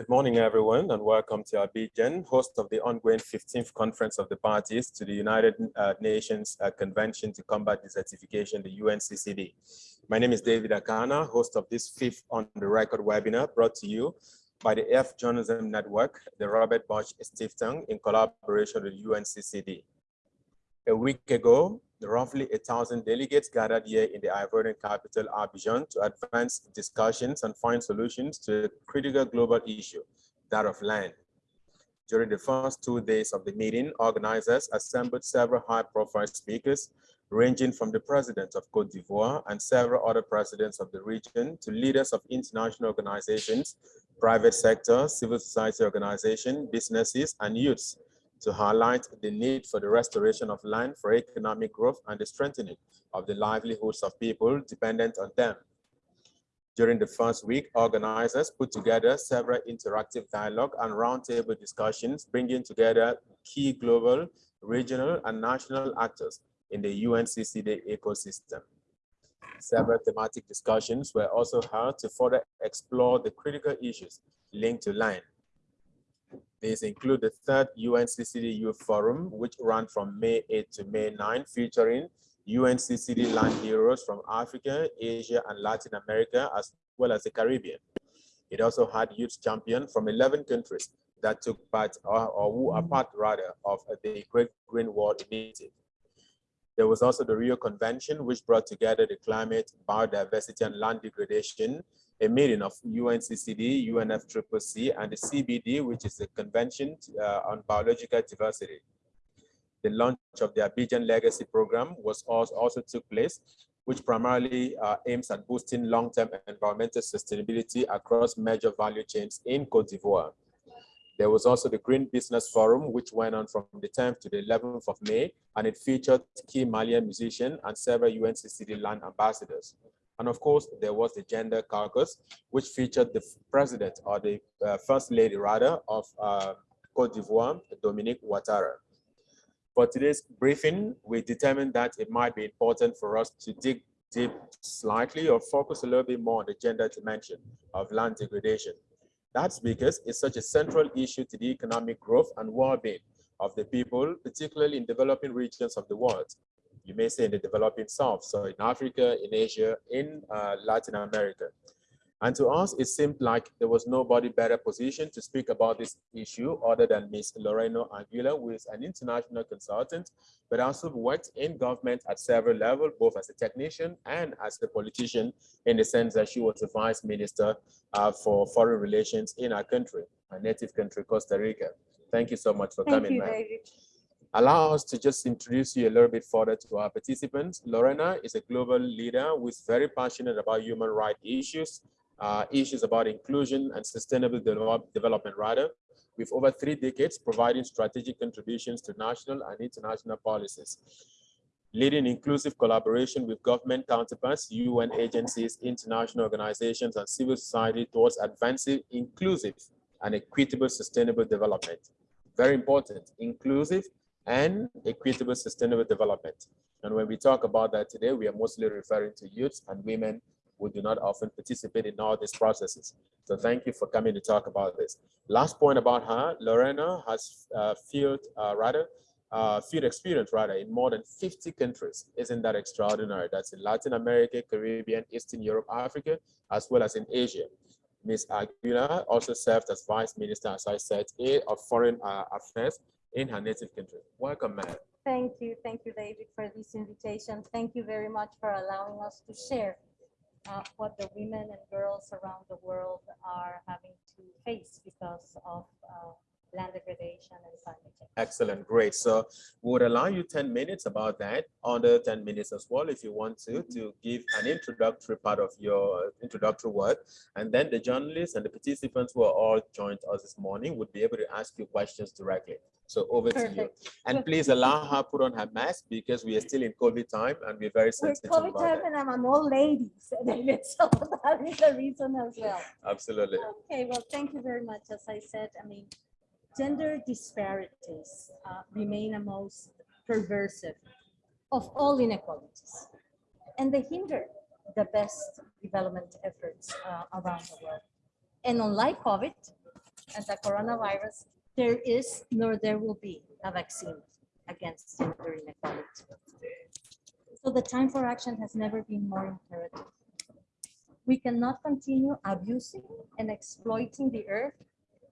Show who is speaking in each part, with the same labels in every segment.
Speaker 1: Good morning, everyone, and welcome to Abidjan, host of the ongoing 15th Conference of the Parties to the United uh, Nations uh, Convention to Combat Desertification, the UNCCD. My name is David Akana, host of this fifth on the record webinar brought to you by the Earth Journalism Network, the Robert Bosch Stiftung, in collaboration with UNCCD. A week ago, roughly a thousand delegates gathered here in the Ivorian capital, Abidjan, to advance discussions and find solutions to a critical global issue, that of land. During the first two days of the meeting, organizers assembled several high-profile speakers, ranging from the president of Cote d'Ivoire and several other presidents of the region to leaders of international organizations, private sector, civil society organizations, businesses, and youths to highlight the need for the restoration of land for economic growth and the strengthening of the livelihoods of people dependent on them. During the first week, organizers put together several interactive dialogue and roundtable discussions, bringing together key global, regional, and national actors in the UNCCD ecosystem. Several thematic discussions were also held to further explore the critical issues linked to land, these include the third UNCCD Youth Forum, which ran from May 8 to May 9, featuring UNCCD land heroes from Africa, Asia, and Latin America, as well as the Caribbean. It also had youth champions from 11 countries that took part, or, or who are part rather, of the Great Green Wall Initiative. There was also the Rio Convention, which brought together the climate, biodiversity, and land degradation a meeting of UNCCD, UNFCCC, and the CBD, which is the Convention uh, on Biological Diversity. The launch of the Abidjan Legacy Program was also, also took place, which primarily uh, aims at boosting long-term environmental sustainability across major value chains in Cote d'Ivoire. There was also the Green Business Forum, which went on from the 10th to the 11th of May, and it featured key Malian musicians and several UNCCD land ambassadors. And of course, there was the gender caucus, which featured the president or the uh, first lady rather of uh, Cote d'Ivoire, Dominique Ouattara. For today's briefing, we determined that it might be important for us to dig deep slightly or focus a little bit more on the gender dimension of land degradation. That's because it's such a central issue to the economic growth and well-being of the people, particularly in developing regions of the world you may say in the developing South, so in Africa, in Asia, in uh, Latin America. And to us, it seemed like there was nobody better positioned to speak about this issue other than Ms. Lorena Aguilar, who is an international consultant, but also worked in government at several levels, both as a technician and as a politician, in the sense that she was the vice minister uh, for foreign relations in our country, our native country, Costa Rica. Thank you so much for
Speaker 2: Thank
Speaker 1: coming,
Speaker 2: you,
Speaker 1: allow us to just introduce you a little bit further to our participants. Lorena is a global leader who is very passionate about human rights issues, uh, issues about inclusion and sustainable develop development rather, with over three decades providing strategic contributions to national and international policies. Leading inclusive collaboration with government counterparts, UN agencies, international organizations, and civil society towards advancing inclusive and equitable sustainable development. Very important, inclusive and equitable sustainable development. And when we talk about that today, we are mostly referring to youths and women who do not often participate in all these processes. So thank you for coming to talk about this. Last point about her, Lorena has uh, field, uh, rather, uh, field experience rather in more than 50 countries. Isn't that extraordinary? That's in Latin America, Caribbean, Eastern Europe, Africa, as well as in Asia. Ms. Aguilar also served as Vice Minister, as I said, of Foreign uh, Affairs in her native country. Welcome, ma'am.
Speaker 2: Thank you. Thank you, David, for this invitation. Thank you very much for allowing us to share uh, what the women and girls around the world are having to face because of uh, land degradation and climate change.
Speaker 1: Excellent, great. So we would allow you 10 minutes about that, under 10 minutes as well, if you want to, mm -hmm. to give an introductory part of your introductory word. And then the journalists and the participants who are all joined us this morning would be able to ask you questions directly. So over Perfect. to you. And please allow her put on her mask because we are still in COVID time and we're very sensitive
Speaker 2: COVID
Speaker 1: about
Speaker 2: time
Speaker 1: that.
Speaker 2: and I'm an old lady, so that is the reason as well.
Speaker 1: Absolutely.
Speaker 2: Okay, well, thank you very much. As I said, I mean, gender disparities uh, remain a most perversive of all inequalities, and they hinder the best development efforts uh, around the world. And unlike COVID, and the coronavirus, there is nor there will be a vaccine against gender inequality. So the time for action has never been more imperative. We cannot continue abusing and exploiting the earth,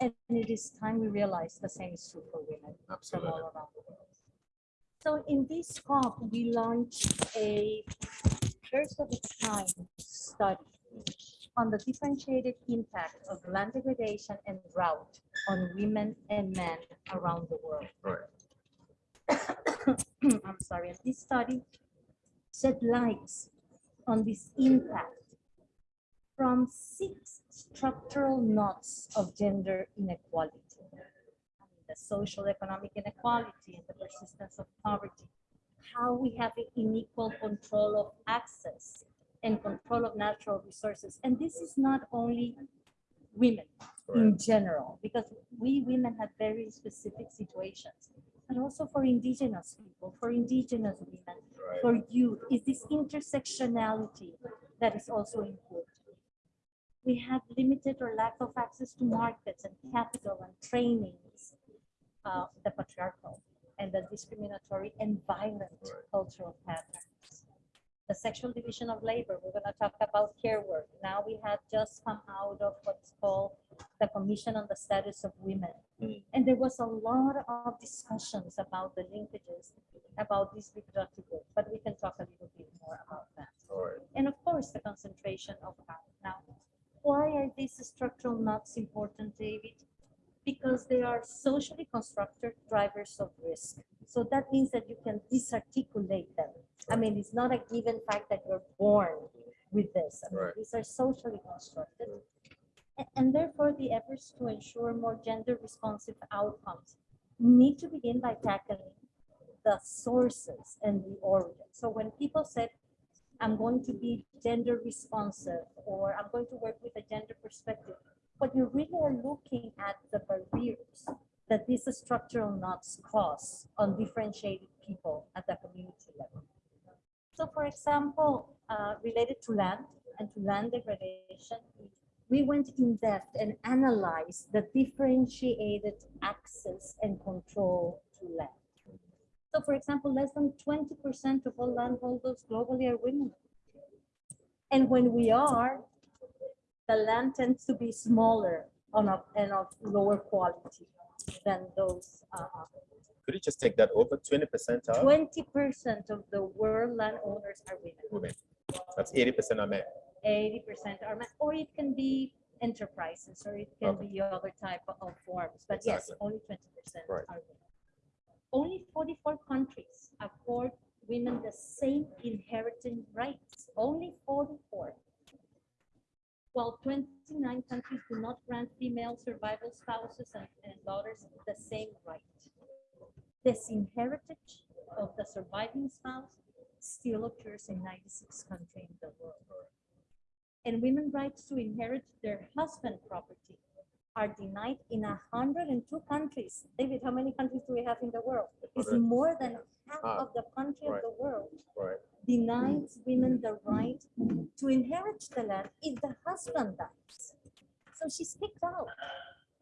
Speaker 2: and it is time we realize the same is true for women from all around the world. So in this COP, we launched a first of its kind study on the differentiated impact of land degradation and drought on women and men around the world.
Speaker 1: Right.
Speaker 2: I'm sorry, this study shed light on this impact from six structural knots of gender inequality. The social economic inequality and the persistence of poverty, how we have an unequal control of access and control of natural resources. And this is not only women in general, because we women have very specific situations, but also for indigenous people, for indigenous women,
Speaker 1: Right.
Speaker 2: for youth, is this intersectionality that is also important. We have limited or lack of access to markets and capital and trainings, uh, the patriarchal and the discriminatory and violent cultural patterns. The sexual division of labor, we're gonna talk about care work. Now we have just come out of what's called the Commission on the Status of Women.
Speaker 1: Mm.
Speaker 2: And there was a lot of discussions about the linkages about this reproductive work, but we can talk a little bit more about that.
Speaker 1: Right.
Speaker 2: And of course, the concentration of power. Now, why are these structural knots important, David? Because they are socially constructed drivers of risk. So that means that you can disarticulate them. I mean, it's not a given fact that you're born with this. I mean,
Speaker 1: Right.
Speaker 2: These are socially constructed. And therefore, the efforts to ensure more gender responsive outcomes need to begin by tackling the sources and the origin. So when people said, I'm going to be gender responsive, or I'm going to work with a gender perspective, But you really are looking at the barriers that these structural knots cause on differentiated people at the community level. So for example, uh, related to land and to land degradation, we went in depth and analyzed the differentiated access and control to land. So for example, less than 20% of all landholders globally are women. And when we are, the land tends to be smaller on a, and of lower quality than those. uh,
Speaker 1: Could you just take that over twenty percent out?
Speaker 2: Twenty percent of the world landowners are women.
Speaker 1: Women. That's eighty percent of men.
Speaker 2: eighty percent are men, or it can be enterprises, or it can
Speaker 1: Okay.
Speaker 2: be other type of forms, but yes, only twenty percent
Speaker 1: Right.
Speaker 2: are women. Only forty-four countries accord women the same inheriting rights, only forty-four. While twenty-nine countries do not grant female survival spouses and, and daughters the same right. This inheritance of the surviving spouse still occurs in ninety-six countries in the world. And women rights to inherit their husband property are denied in hundred and two countries. David, how many countries do we have in the world? It's more than half
Speaker 1: Ah,
Speaker 2: of the country of the world
Speaker 1: Right.
Speaker 2: denies women the right to inherit the land if the husband dies. So she's kicked out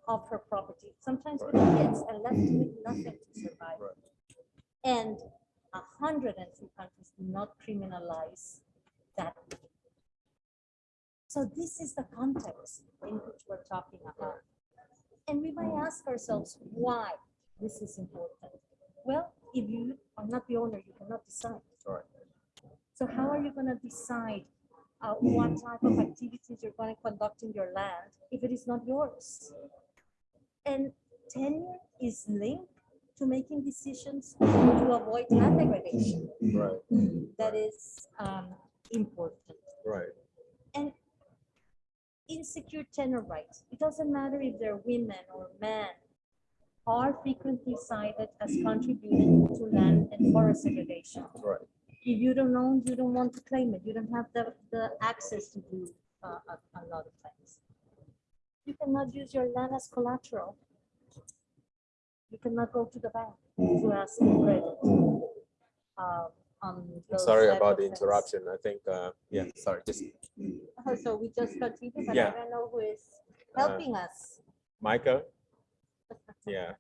Speaker 2: of her property, sometimes with kids, and left with nothing to survive.
Speaker 1: Right.
Speaker 2: And a hundred and two countries do not criminalize that. So this is the context in which we're talking about. And we might ask ourselves why this is important. Well, if you are not the owner, you cannot decide.
Speaker 1: Right.
Speaker 2: So how are you going to decide uh, what type of activities you're going to conduct in your land if it is not yours? And tenure is linked to making decisions to avoid land degradation.
Speaker 1: Right.
Speaker 2: That is um, important.
Speaker 1: Right.
Speaker 2: And insecure tenure rights, it doesn't matter if they're women or men, are frequently cited as contributing to land and forest segregation.
Speaker 1: Right.
Speaker 2: If you don't own, you don't want to claim it. You don't have the, the access to do uh, a, a lot of things. You cannot use your land as collateral. You cannot go to the bank to ask for credit. um, on
Speaker 1: I'm
Speaker 2: those
Speaker 1: sorry about the interruption. I think, uh, yeah, sorry, just
Speaker 2: Oh, So we just continue, but I don't know who is
Speaker 1: Uh,
Speaker 2: helping us.
Speaker 1: Michael? Yeah.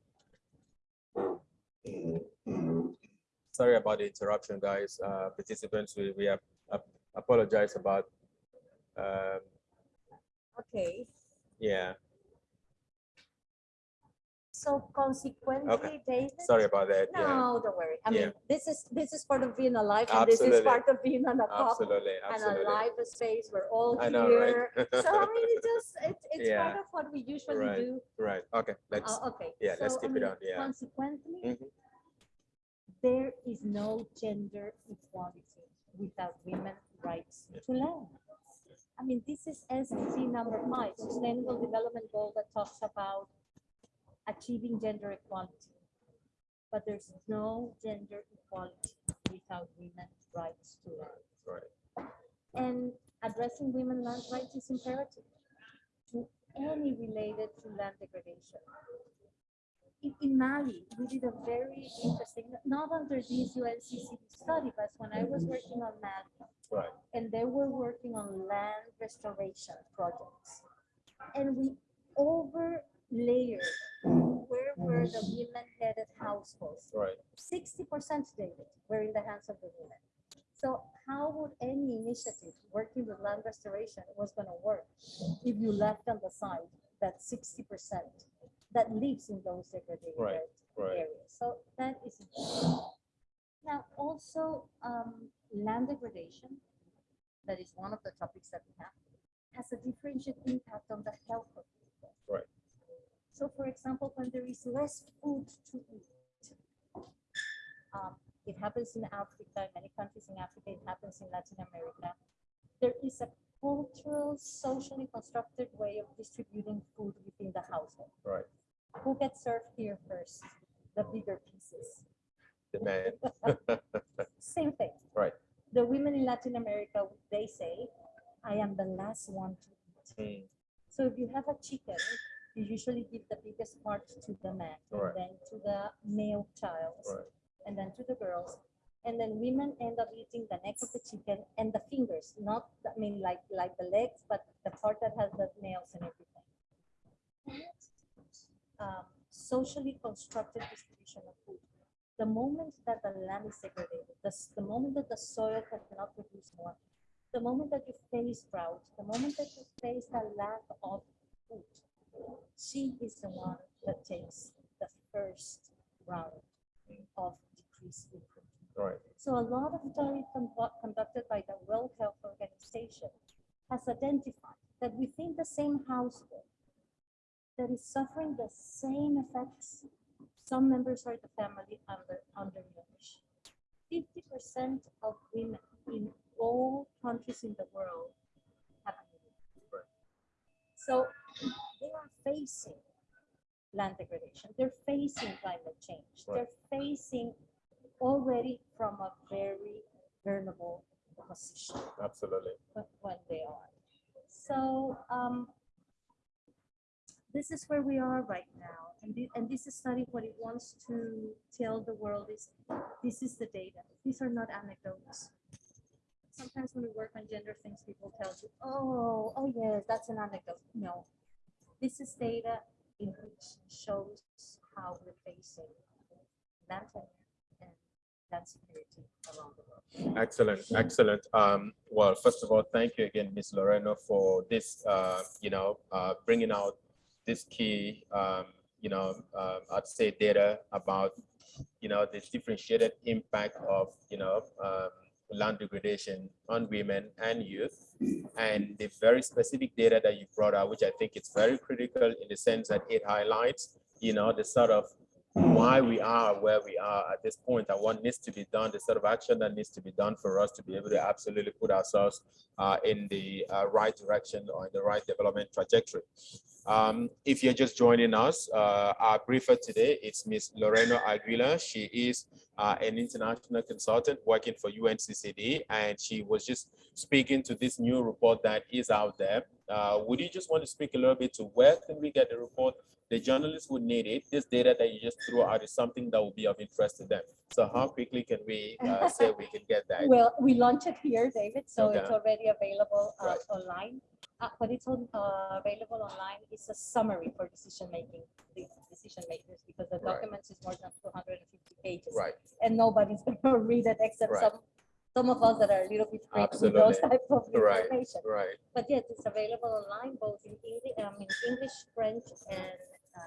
Speaker 1: Sorry about the interruption, guys. Uh, participants, we, we have ap- apologize about, um,
Speaker 2: Okay,
Speaker 1: yeah,
Speaker 2: so consequently, David.
Speaker 1: sorry about that. Yeah,
Speaker 2: No, don't worry. I
Speaker 1: Yeah.
Speaker 2: mean, this is, this is part of being alive and this is part of being on a pub
Speaker 1: absolutely,
Speaker 2: and a live space. We're all
Speaker 1: I know,
Speaker 2: here.
Speaker 1: right?
Speaker 2: So I mean, it just, it's, it's
Speaker 1: Yeah.
Speaker 2: part of what we usually
Speaker 1: Right.
Speaker 2: do.
Speaker 1: Right, okay, let's,
Speaker 2: Uh, Okay.
Speaker 1: yeah, let's
Speaker 2: so, I
Speaker 1: keep it on, yeah.
Speaker 2: Consequently,
Speaker 1: Mhm.
Speaker 2: there is no gender equality without women's rights
Speaker 1: Yeah.
Speaker 2: to land. I mean, this is SDG number five, Sustainable Development Goal that talks about achieving gender equality. But there's no gender equality without women's rights to land.
Speaker 1: right,
Speaker 2: And addressing women land rights is imperative to any related to land degradation. In, in Mali, we did a very interesting, not under this UNCCD study, but when I was working on Mali,
Speaker 1: right,
Speaker 2: and they were working on land restoration projects. And we over layered where were the women-headed households
Speaker 1: right,
Speaker 2: sixty percent David were in the hands of the women. So how would any initiative working with land restoration was gonna work if you left on the side that sixty percent that lives in those degraded
Speaker 1: Right, right.
Speaker 2: areas? So that is important. Now, also, um, land degradation, that is one of the topics that we have, has a differentiated impact on the health of people.
Speaker 1: Right.
Speaker 2: So for example, when there is less food to eat, um, it happens in Africa, in many countries in Africa, it happens in Latin America. There is a cultural, socially constructed way of distributing food within the household.
Speaker 1: right.
Speaker 2: Who gets served here first? The bigger pieces.
Speaker 1: The man,
Speaker 2: Same thing.
Speaker 1: Right.
Speaker 2: The women in Latin America, they say, I am the last one to eat.
Speaker 1: Mm,
Speaker 2: So if you have a chicken, you usually give the biggest part to the man, and
Speaker 1: Right.
Speaker 2: then to the male child,
Speaker 1: right,
Speaker 2: and then to the girls. And then women end up eating the neck of the chicken and the fingers, not, I mean, like, like the legs, but the part that has the nails and everything. Um, Socially constructed distribution of food. The moment that the land is degraded, the, the moment that the soil cannot produce more, the moment that you face drought, the moment that you face the lack of food, she is the one that takes the first round of decreased food.
Speaker 1: right,
Speaker 2: So a lot of study conducted by the World Health Organization has identified that within the same household that is suffering the same effects, some members of the family under undernourished. Fifty percent of women in all countries in the world have anemia.
Speaker 1: Right.
Speaker 2: So facing land degradation. They're facing climate change.
Speaker 1: Right.
Speaker 2: They're facing already from a very vulnerable position
Speaker 1: absolutely.
Speaker 2: wh- when they are. So um, this is where we are right now. And, thi- and this study, what it wants to tell the world is, this is the data. These are not anecdotes. Sometimes when we work on gender things, people tell you, oh, oh yes, that's an anecdote. No, this is data in which shows how we're facing tenure and around the world.
Speaker 1: Excellent, excellent. Um, well, first of all, thank you again, Ms. Lorena, for this, uh, you know, uh, bringing out this key, um, you know, uh, I'd say data about, you know, this differentiated impact of, you know, um, land degradation on women and youth, and the very specific data that you brought out, which I think is very critical in the sense that it highlights, you know, the sort of why we are where we are at this point and what needs to be done, the sort of action that needs to be done for us to be able to absolutely put ourselves uh, in the uh, right direction or in the right development trajectory. Um, if you're just joining us, uh, our briefer today is Ms. Lorena Aguilar. She is uh, an international consultant working for UNCCD, and she was just speaking to this new report that is out there. Uh, would you just want to speak a little bit to where can we get the report? The journalists would need it. This data that you just threw out is something that will be of interest to them. So how quickly can we uh, say we can get that?
Speaker 2: Well, we launched it here, David, so it's already available uh,
Speaker 1: Right.
Speaker 2: online. Uh, but it's on, uh, available online. It's a summary for decision making, the decision makers, because the
Speaker 1: Right.
Speaker 2: documents is more than two hundred and fifty pages.
Speaker 1: Right,
Speaker 2: And nobody's gonna read it except
Speaker 1: Right.
Speaker 2: some, some of us that are a little bit quick with those
Speaker 1: Absolutely.
Speaker 2: type of
Speaker 1: Right.
Speaker 2: information.
Speaker 1: right,
Speaker 2: But yes, it's available online, both in English, I mean, English, French, and uh,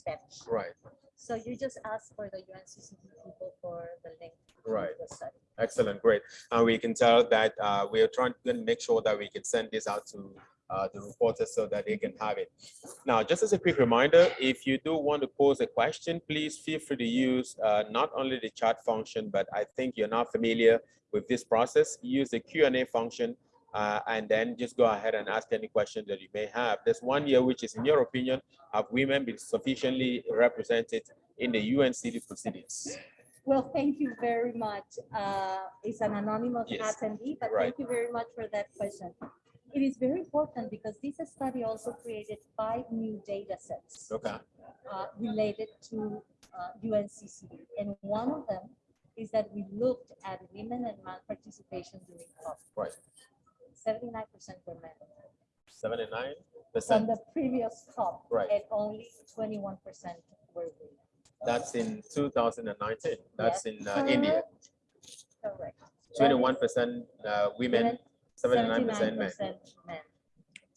Speaker 2: Spanish.
Speaker 1: right.
Speaker 2: So you just ask for the UNCCD people for the link. to
Speaker 1: Right.
Speaker 2: the study.
Speaker 1: Excellent, great. And we can tell that uh, we are trying to make sure that we can send this out to uh, the reporters so that they can have it. Now, just as a quick reminder, if you do want to pose a question, please feel free to use uh, not only the chat function, but I think you're not familiar with this process. Use the Q and A function uh, and then just go ahead and ask any questions that you may have. There's one here, which is, in your opinion, have women been sufficiently represented in the UNCD proceedings?
Speaker 2: Well, thank you very much. Uh, It's an anonymous
Speaker 1: Yes.
Speaker 2: attendee, but
Speaker 1: Right.
Speaker 2: thank you very much for that question. It is very important because this study also created five new data sets
Speaker 1: Okay,
Speaker 2: uh, related to uh, UNCCD. And one of them is that we looked at women and man participation during COP.
Speaker 1: right.
Speaker 2: Seventy-nine percent were men.
Speaker 1: Seventy-nine
Speaker 2: From
Speaker 1: percent.
Speaker 2: the previous COP.
Speaker 1: Right.
Speaker 2: And only twenty-one percent were women.
Speaker 1: That's in 2019. That's
Speaker 2: Yes,
Speaker 1: in uh, India.
Speaker 2: Correct. Correct. That is
Speaker 1: 21% uh, women, 79% men.
Speaker 2: 79% men.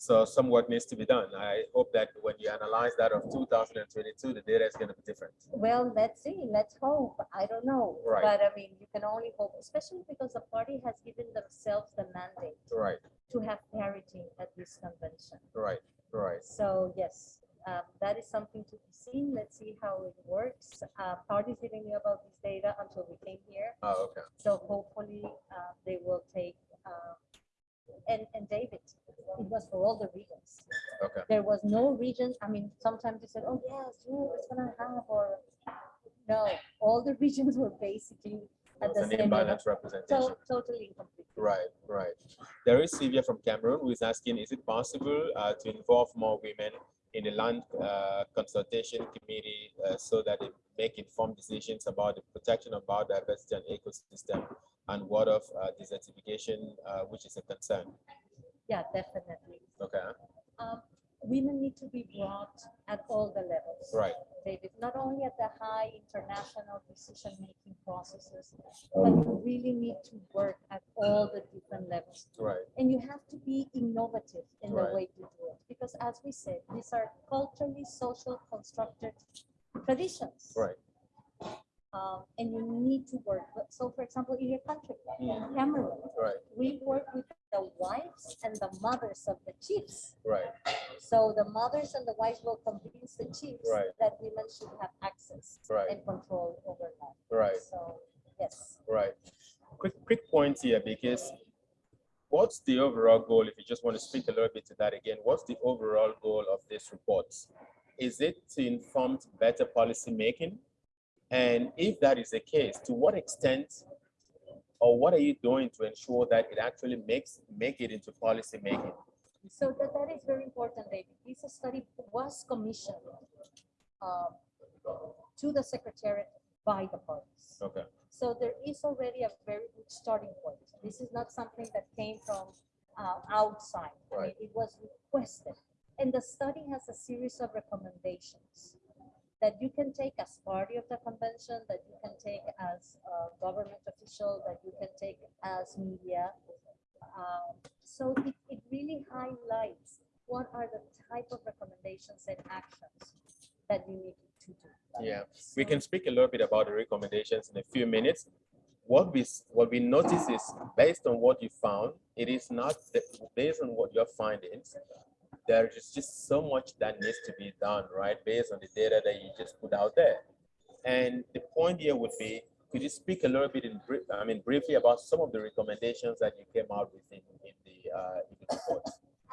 Speaker 1: So some work needs to be done. I hope that when you analyze that of 2022, the data is going to be different.
Speaker 2: Well, let's see, let's hope. I don't know.
Speaker 1: Right.
Speaker 2: But I mean, you can only hope, especially because the party has given themselves the mandate
Speaker 1: Right,
Speaker 2: to have parity at this convention.
Speaker 1: right, right.
Speaker 2: So yes, um, that is something to be seen. Let's see how it works. Uh, Parties didn't know about this data until we came here.
Speaker 1: Oh, okay.
Speaker 2: So hopefully uh, they will take, uh, and, and David, it was for all the regions.
Speaker 1: Okay.
Speaker 2: There was no region, I mean, sometimes you said, oh, yes, you it's gonna have, or, no, all the regions were basically at
Speaker 1: It's
Speaker 2: the
Speaker 1: an
Speaker 2: same level.
Speaker 1: imbalanced representation.
Speaker 2: So totally incomplete.
Speaker 1: Right, right. There is Sylvia from Cameroon who is asking, is it possible uh, to involve more women in the land uh, consultation committee uh, so that they make informed decisions about the protection of biodiversity and ecosystem and what of uh, desertification, uh, which is a concern?
Speaker 2: Yeah, definitely.
Speaker 1: Okay,
Speaker 2: Um, Women need to be brought at all the levels.
Speaker 1: right,
Speaker 2: David, not only at the high international decision-making processes, but you really need to work at all the different levels.
Speaker 1: right,
Speaker 2: And you have to be innovative in the way you do it, because as we said, these are culturally social constructed traditions.
Speaker 1: right,
Speaker 2: Um, and you need to work. So for example, in your country, in
Speaker 1: Mm.
Speaker 2: Cameroon,
Speaker 1: right,
Speaker 2: we work with the wives and the mothers of the chiefs.
Speaker 1: right,
Speaker 2: So the mothers and the wives will convince the chiefs
Speaker 1: Right.
Speaker 2: that women should have access
Speaker 1: right,
Speaker 2: and control over land.
Speaker 1: right.
Speaker 2: So, yes.
Speaker 1: Right. Quick, quick point here because what's the overall goal? If you just want to speak a little bit to that again, what's the overall goal of this report? Is it to inform better policy making? And if that is the case, to what extent or what are you doing to ensure that it actually makes make it into policy making?
Speaker 2: So that, that is very important, David. This study was commissioned um, to the secretariat by the parties.
Speaker 1: Okay.
Speaker 2: So there is already a very good starting point. This is not something that came from uh, outside. I mean,
Speaker 1: Right.
Speaker 2: It was requested. And the study has a series of recommendations that you can take as party of the convention, that you can take as a government official, that you can take as media. Um, So it, it really highlights what are the type of recommendations and actions that you need to do.
Speaker 1: Yeah. We can speak a little bit about the recommendations in a few minutes. What we, what we notice is based on what you found, it is not, the- based on what your findings, there is just so much that needs to be done, right? Based on the data that you just put out there. And the point here would be, could you speak a little bit in brief, I mean, briefly about some of the recommendations that you came out with in, in the, uh, in the report?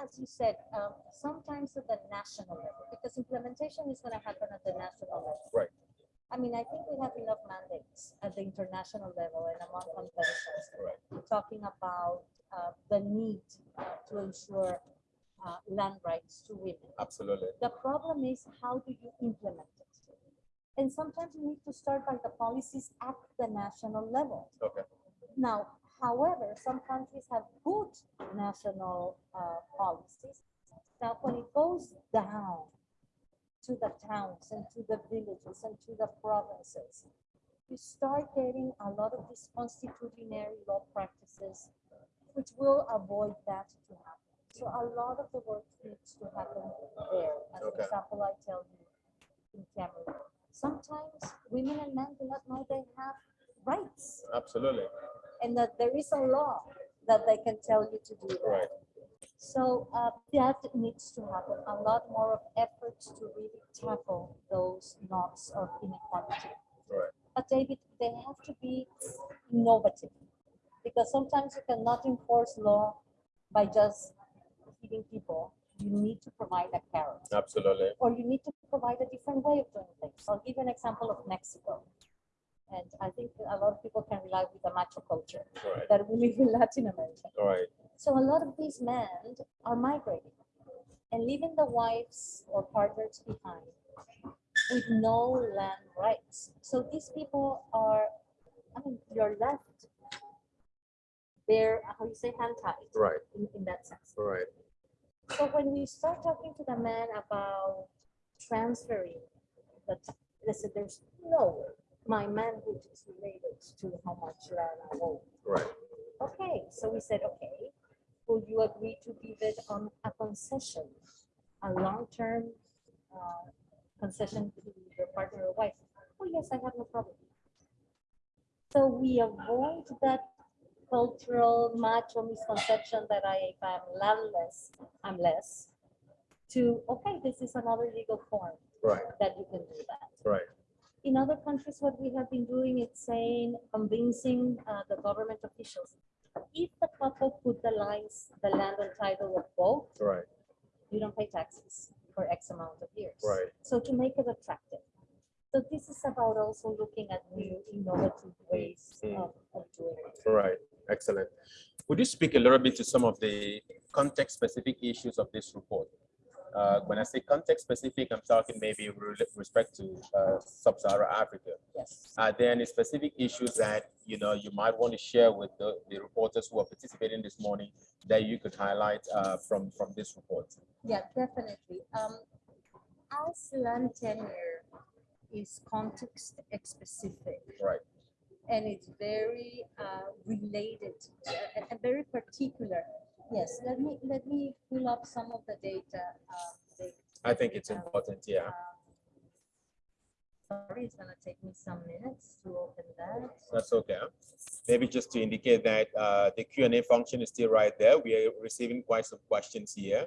Speaker 2: as you said, um, sometimes at the national level, because implementation is going to happen at the national level.
Speaker 1: Right.
Speaker 2: I mean, I think we have enough mandates at the international level and among conventions.
Speaker 1: Right.
Speaker 2: Talking about uh, the need uh, to ensure uh, land rights to women.
Speaker 1: Absolutely.
Speaker 2: The problem is how do you implement it? And sometimes you need to start by the policies at the national level.
Speaker 1: Okay.
Speaker 2: Now, However, some countries have good national uh, policies. Now, when it goes down to the towns and to the villages and to the provinces, you start getting a lot of these constitutionary law practices which will avoid that to happen. So a lot of the work needs to happen there. As an
Speaker 1: Okay.
Speaker 2: example, I tell you in Cameroon. Sometimes women and men do not know they have rights
Speaker 1: Absolutely.
Speaker 2: and that there is a law that they can tell you to do that.
Speaker 1: Right.
Speaker 2: So uh, that needs to happen, a lot more of efforts to really tackle those knots of inequality.
Speaker 1: Right.
Speaker 2: But David, they have to be innovative because sometimes you cannot enforce law by just hitting people. You need to provide a carrot
Speaker 1: Absolutely.
Speaker 2: or you need to provide a different way of doing things. I'll give you an example of Mexico. And I think a lot of people can rely with the macho culture
Speaker 1: Right.
Speaker 2: that we live in Latin America.
Speaker 1: Right.
Speaker 2: So a lot of these men are migrating and leaving the wives or partners behind with no land rights. So these people are, I mean, you're left. They're, how you say, hand tied
Speaker 1: Right.
Speaker 2: in, in that sense.
Speaker 1: Right.
Speaker 2: So when we start talking to the man about transferring, that they said there's no way my manhood is related to how much land I own.
Speaker 1: Right.
Speaker 2: Okay, so we said, okay, will you agree to give it on a concession, a long-term uh, concession to your partner or wife? Oh, yes, I have no problem. So we avoid that cultural macho misconception that I, if I'm landless, I'm less, to, okay, this is another legal form
Speaker 1: Right.
Speaker 2: that you can do that
Speaker 1: Right.
Speaker 2: in other countries, what we have been doing is saying, convincing uh, the government officials. If the couple put the lines, the land and title of both,
Speaker 1: Right.
Speaker 2: you don't pay taxes for X amount of years.
Speaker 1: Right.
Speaker 2: So to make it attractive. So this is about also looking at new innovative ways
Speaker 1: Mm.
Speaker 2: of, of doing it.
Speaker 1: Right. Excellent. Would you speak a little bit to some of the context-specific issues of this report? Uh, when I say context-specific, I'm talking maybe with respect to uh, sub-Saharan Africa.
Speaker 2: Yes.
Speaker 1: Are there any specific issues that you know you might want to share with the, the reporters who are participating this morning that you could highlight uh, from from this report?
Speaker 2: Yeah, definitely. Um, as land tenure is context specific.
Speaker 1: Right.
Speaker 2: and it's very uh, related and very particular. Yes, let me let me pull up some of the data. Uh,
Speaker 1: I think it's important. Yeah.
Speaker 2: uh, sorry, it's gonna take me some minutes to open that.
Speaker 1: That's okay. Maybe just to indicate that uh, the Q and A function is still right there. We are receiving quite some questions here.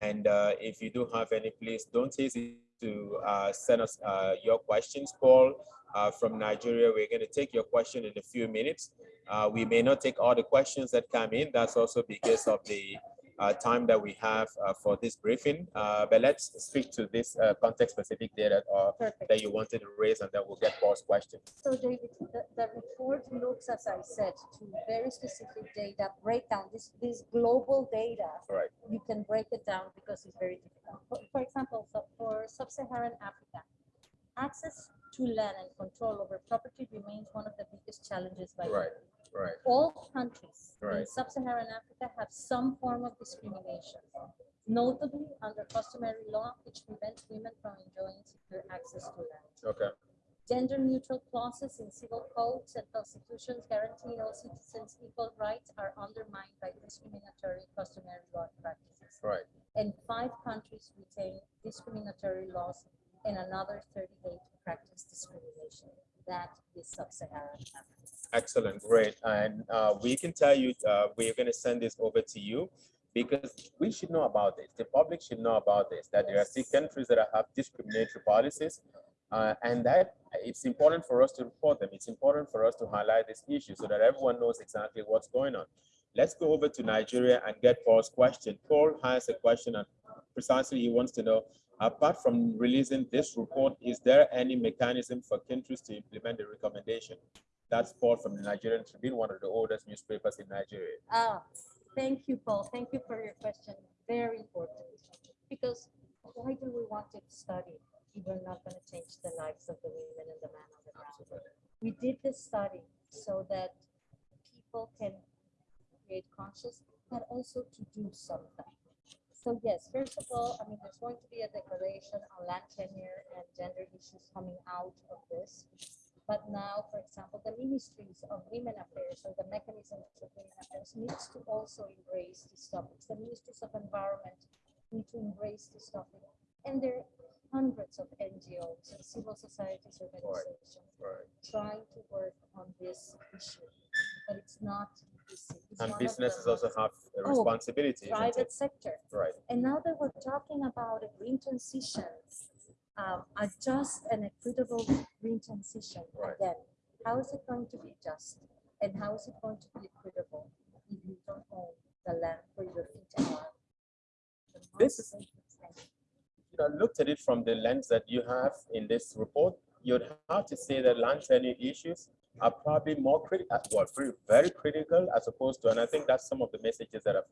Speaker 1: And uh, if you do have any, please don't hesitate to uh, send us uh, your questions. Paul uh, from Nigeria, we're going to take your question in a few minutes. Uh, we may not take all the questions that come in. That's also because of the uh, time that we have uh, for this briefing. Uh, but let's speak to this uh, context-specific data uh, that you wanted to raise, and then we'll get Paul's question.
Speaker 2: So David, the, the report looks, as I said, to very specific data breakdown. This this global data
Speaker 1: Right.
Speaker 2: you can break it down because it's very difficult. For, for example, so for sub-Saharan Africa, access to land and control over property remains one of the biggest challenges by
Speaker 1: Right. Right.
Speaker 2: All countries in sub-Saharan Africa have some form of discrimination, notably under customary law, which prevents women from enjoying secure access to land.
Speaker 1: Okay.
Speaker 2: Gender-neutral clauses in civil codes and constitutions guaranteeing all citizens equal rights are undermined by discriminatory customary law practices.
Speaker 1: Right.
Speaker 2: And five countries retain discriminatory laws and another 38 practice discrimination. That is sub-Saharan Africa.
Speaker 1: Excellent, great. And uh, we can tell you, uh, we're going to send this over to you because we should know about this. The public should know about this, that there are still countries that have discriminatory policies. Uh, and that it's important for us to report them. It's important for us to highlight this issue so that everyone knows exactly what's going on. Let's go over to Nigeria and get Paul's question. Paul has a question and precisely he wants to know, apart from releasing this report, is there any mechanism for countries to implement the recommendation? That's Paul from the Nigerian Tribune, one of the oldest newspapers in Nigeria.
Speaker 2: Ah, thank you, Paul. Thank you for your question. Very important. Because why do we want to study if we're not going to change the lives of the women and the men on the ground? We did this study so that people can create conscious, but also to do something. So yes, first of all, I mean, there's going to be a declaration on land tenure and gender issues coming out of this. But now, for example, the ministries of women affairs or the mechanisms of women affairs needs to also embrace these topics. The ministries of environment need to embrace this topic. And there are hundreds of NGOs and civil societies organizations
Speaker 1: Right.
Speaker 2: trying to work on this issue. But it's not. It's
Speaker 1: And
Speaker 2: one of the
Speaker 1: businesses also have a
Speaker 2: Oh,
Speaker 1: responsibility. isn't
Speaker 2: Private sector.
Speaker 1: Right.
Speaker 2: And now that we're talking about a green transition, um, a just and equitable green transition,
Speaker 1: Right.
Speaker 2: again, how is it going to be just? And how is it going to be equitable if you don't own the land where your feet are?
Speaker 1: This is- you know, looked at it from the lens that you have in this report, you'd have to say that land tenure issues are probably more critical, uh, well, pretty- very critical as opposed to, and I think that's some of the messages that have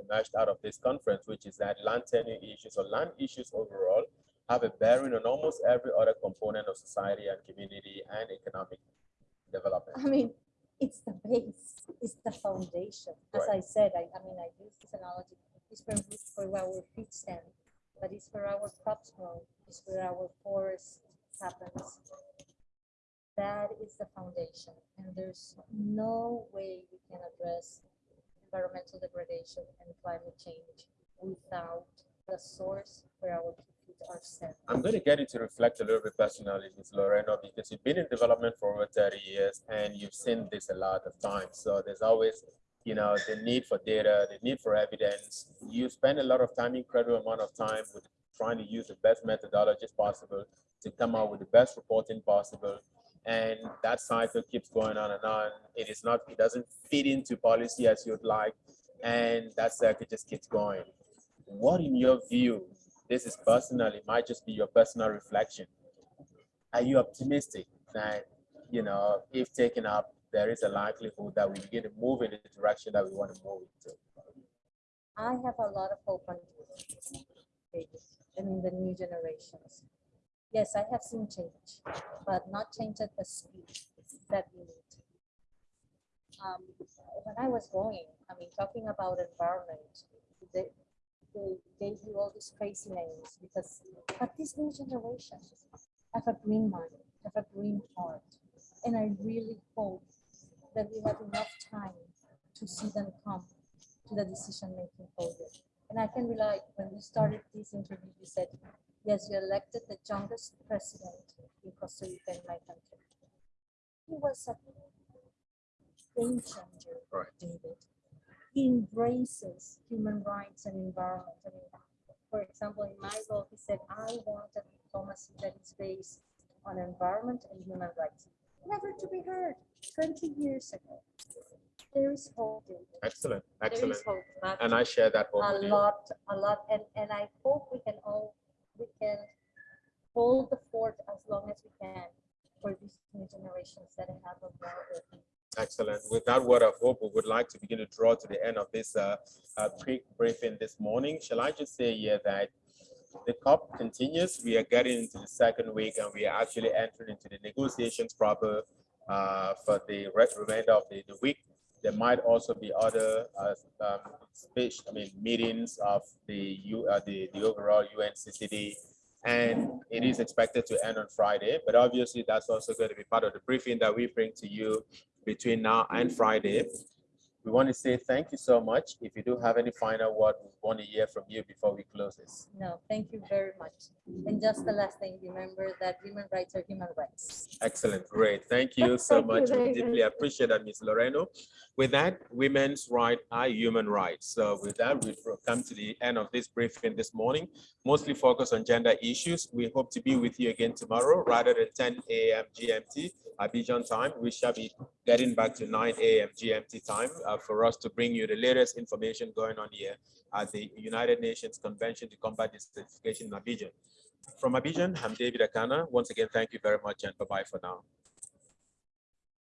Speaker 1: emerged out of this conference, which is that land tenure issues or land issues overall have a bearing on almost every other component of society and community and economic development.
Speaker 2: I mean, it's the base, it's the foundation. As
Speaker 1: Right.
Speaker 2: I said, I, I mean, I use this analogy, it's for, for where our feet stand, but it's for our crops grow, it's where our forest happens. That is the foundation, and there's no way we can address environmental degradation and climate change without the source where our feet are set.
Speaker 1: I'm going to get you to reflect a little bit personally, Ms. Lorena, because you've been in development for over 30 years and you've seen this a lot of times. So there's always, you know, the need for data, the need for evidence. You spend a lot of time, incredible amount of time with trying to use the best methodologies possible to come out with the best reporting possible. And that cycle keeps going on and on. It is not, it doesn't fit into policy as you'd like. And that cycle just keeps going. What in your view this is personal, it might just be your personal reflection. Are you optimistic that, you know, if taken up, there is a likelihood that we begin to move in the direction that we want to move into?
Speaker 2: I have a lot of hope on in the new generations. Yes, I have seen change, but not change at the speed that we need. Um, when I was going, I mean, talking about environment, they, they gave you all these crazy names because, but this new generation have a green mind, have a green heart. And I really hope that we have enough time to see them come to the decision-making podium. And I can rely, when we started this interview, you said, yes, you elected the youngest president in Costa Rica in my country. He was a game changer,
Speaker 1: Right.
Speaker 2: David. He embraces human rights and environment. I mean, for example, in my role, he said, I want a diplomacy that is based on environment and human rights. Never to be heard 20 years ago. There is hope, David.
Speaker 1: Excellent, excellent.
Speaker 2: is hope.
Speaker 1: And I share that hope
Speaker 2: a
Speaker 1: with you.
Speaker 2: lot, a lot, and, and I hope we can all, we can hold the fort as long as we can for these new generations that have a more.
Speaker 1: Excellent. With that word of hope, we would like to begin to draw to the end of this uh, uh, quick briefing this morning. Shall I just say here that the COP continues. We are getting into the second week and we are actually entering into the negotiations proper uh, for the remainder of the, the week. There might also be other uh, um, speech, I mean, meetings of the U, uh, the, the overall UNCCD and it is expected to end on Friday, but obviously that's also going to be part of the briefing that we bring to you between now and Friday. We want to say thank you so much. If you do have any final word, we want to hear from you before we close this.
Speaker 2: No, thank you very much. And just the last thing, remember that human rights are human rights.
Speaker 1: Excellent, great. Thank you so
Speaker 2: Thank you,
Speaker 1: much. We
Speaker 2: David.
Speaker 1: deeply appreciate that, Ms. Lorena. With that, women's rights are human rights. So with that, we've come to the end of this briefing this morning, mostly focused on gender issues. We hope to be with you again tomorrow, rather than 10 a.m. GMT, Abidjan time. We shall be getting back to 9 a.m. GMT time uh, for us to bring you the latest information going on here at the United Nations Convention to Combat Desertification in Abidjan. From Abidjan, I'm David Akana. Once again, thank you very much and bye-bye for now.